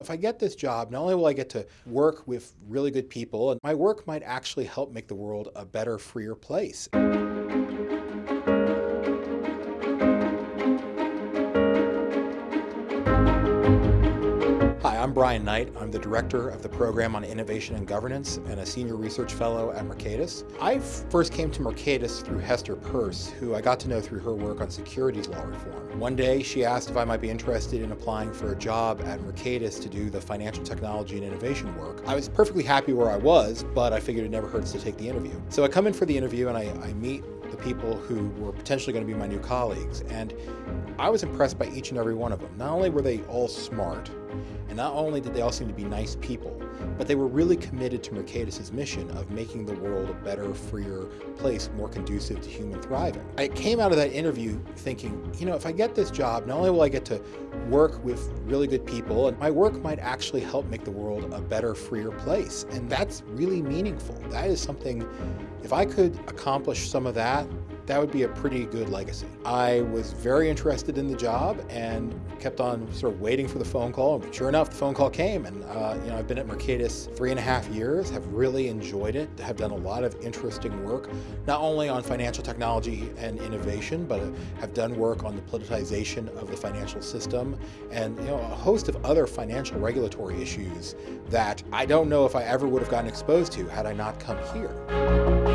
If I get this job, not only will I get to work with really good people, and my work might actually help make the world a better, freer place. I'm Brian Knight. I'm the director of the program on innovation and governance and a senior research fellow at Mercatus. I first came to Mercatus through Hester Peirce, who I got to know through her work on securities law reform. One day she asked if I might be interested in applying for a job at Mercatus to do the financial technology and innovation work. I was perfectly happy where I was, but I figured it never hurts to take the interview. So I come in for the interview and I, I meet the people who were potentially going to be my new colleagues. And I was impressed by each and every one of them. Not only were they all smart, and not only did they all seem to be nice people, but they were really committed to Mercatus' mission of making the world a better, freer place, more conducive to human thriving. I came out of that interview thinking, you know, if I get this job, not only will I get to work with really good people, and my work might actually help make the world a better, freer place. And that's really meaningful. That is something, if I could accomplish some of that, that would be a pretty good legacy. I was very interested in the job and kept on sort of waiting for the phone call. And Sure enough, the phone call came and uh, you know, I've been at Mercatus three and a half years, have really enjoyed it, have done a lot of interesting work, not only on financial technology and innovation, but have done work on the politicization of the financial system and you know, a host of other financial regulatory issues that I don't know if I ever would have gotten exposed to had I not come here.